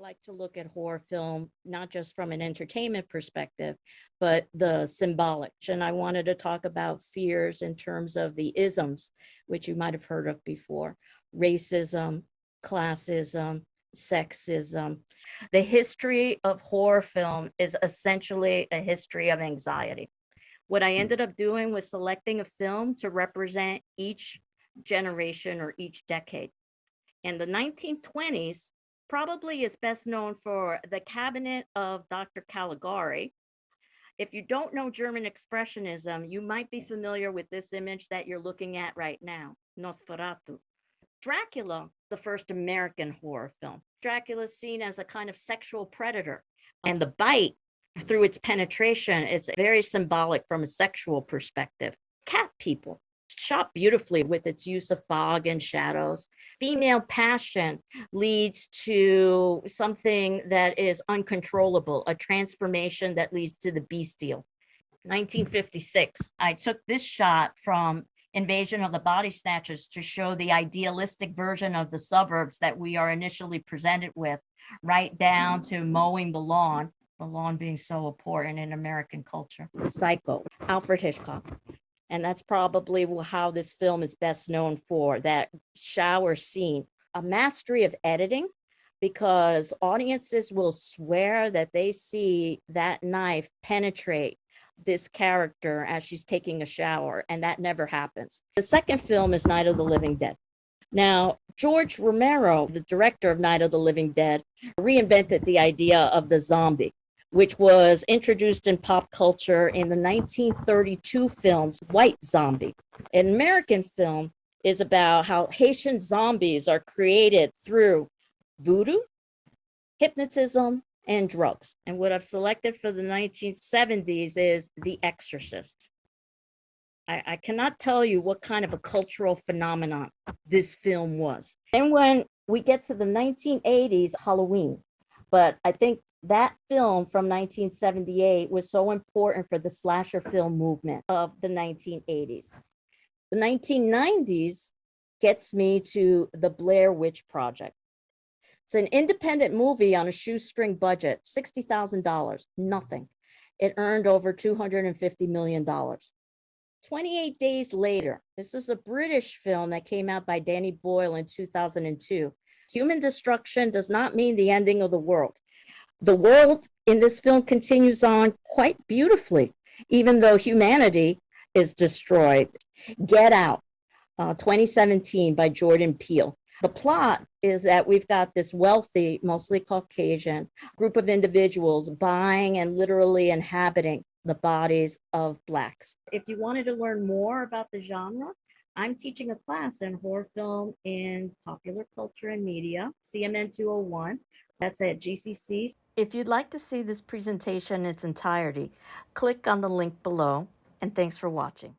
like to look at horror film, not just from an entertainment perspective, but the symbolic. And I wanted to talk about fears in terms of the isms, which you might have heard of before, racism, classism, sexism. The history of horror film is essentially a history of anxiety. What I hmm. ended up doing was selecting a film to represent each generation or each decade. In the 1920s, probably is best known for the cabinet of Dr. Caligari. If you don't know German Expressionism, you might be familiar with this image that you're looking at right now, Nosferatu. Dracula, the first American horror film. Dracula is seen as a kind of sexual predator, and the bite through its penetration is very symbolic from a sexual perspective. Cat people, shot beautifully with its use of fog and shadows. Female passion leads to something that is uncontrollable, a transformation that leads to the bestial. 1956, I took this shot from Invasion of the Body Snatchers to show the idealistic version of the suburbs that we are initially presented with, right down to mowing the lawn, the lawn being so important in American culture. Psycho, Alfred Hitchcock. And that's probably how this film is best known for, that shower scene. A mastery of editing, because audiences will swear that they see that knife penetrate this character as she's taking a shower, and that never happens. The second film is Night of the Living Dead. Now, George Romero, the director of Night of the Living Dead, reinvented the idea of the zombie which was introduced in pop culture in the 1932 films White Zombie. An American film is about how Haitian zombies are created through voodoo, hypnotism, and drugs. And what I've selected for the 1970s is The Exorcist. I, I cannot tell you what kind of a cultural phenomenon this film was. And when we get to the 1980s, Halloween, but I think that film from 1978 was so important for the slasher film movement of the 1980s. The 1990s gets me to the Blair Witch Project. It's an independent movie on a shoestring budget, $60,000, nothing. It earned over $250 million. 28 days later, this is a British film that came out by Danny Boyle in 2002. Human destruction does not mean the ending of the world the world in this film continues on quite beautifully, even though humanity is destroyed. Get Out, uh, 2017 by Jordan Peele. The plot is that we've got this wealthy, mostly Caucasian group of individuals buying and literally inhabiting the bodies of Blacks. If you wanted to learn more about the genre, I'm teaching a class in horror film in popular culture and media, CMN 201. That's at GCC. If you'd like to see this presentation in its entirety, click on the link below, and thanks for watching.